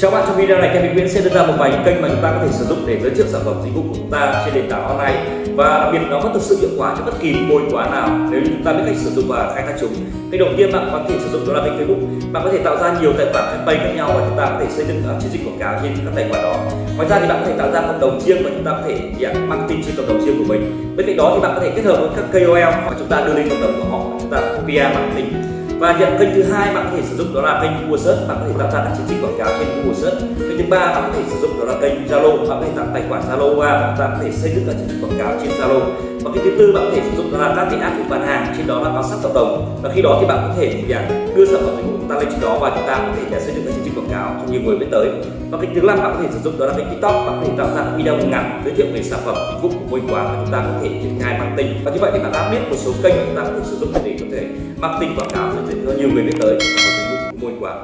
Chào bạn trong video này Kevin Nguyễn sẽ đưa ra một vài kênh mà chúng ta có thể sử dụng để giới thiệu sản phẩm dịch vụ của chúng ta trên nền tảng online và đặc biệt nó có thực sự hiệu quả cho bất kỳ môi quán nào nếu như chúng ta biết cách sử dụng và khai thác chúng. Kênh đầu tiên bạn có thể sử dụng đó là kênh Facebook. Bạn có thể tạo ra nhiều tài khoản fanpage khác nhau và chúng ta có thể xây dựng uh, chiến dịch quảng cáo trên các tài khoản đó. Ngoài ra thì bạn có thể tạo ra cộng đồng riêng và chúng ta có thể yeah, marketing trên cộng đồng riêng của mình. Bên cạnh đó thì bạn có thể kết hợp với các KOL và chúng ta đưa lên cộng đồng của họ chúng ta PR marketing và hiện kênh thứ hai bạn có thể sử dụng đó là kênh Google Search. Bạn có thể tạo ra các chiến dịch quảng cáo trên Google Search. Kênh thứ ba bạn có thể sử dụng đó là kênh Zalo, bạn có thể tạo tài khoản Zalo và chúng ta có thể xây dựng các chiến dịch quảng cáo trên Zalo. Và cái thứ tư bạn có thể sử dụng đó là các cái app bán hàng, trên đó là có sẵn hợp đồng. Và khi đó thì bạn có thể à, đưa sản phẩm dịch vụ của chúng ta lên trên đó và chúng ta có thể à, xây dựng các chiến dịch quảng cáo cho nhiều người biết tới. Và cái thứ năm bạn có thể sử dụng đó là kênh tiktok, bạn có thể tạo ra video ngắn giới thiệu về sản phẩm, dịch vụ của môi Quá và chúng ta có thể triển khai marketing. Và như vậy thì bạn đã biết một số kênh mà chúng ta có thể sử dụng để có thể marketing quảng cáo cho nhiều người biết tới. Sản phẩm dịch vụ của môi Quá.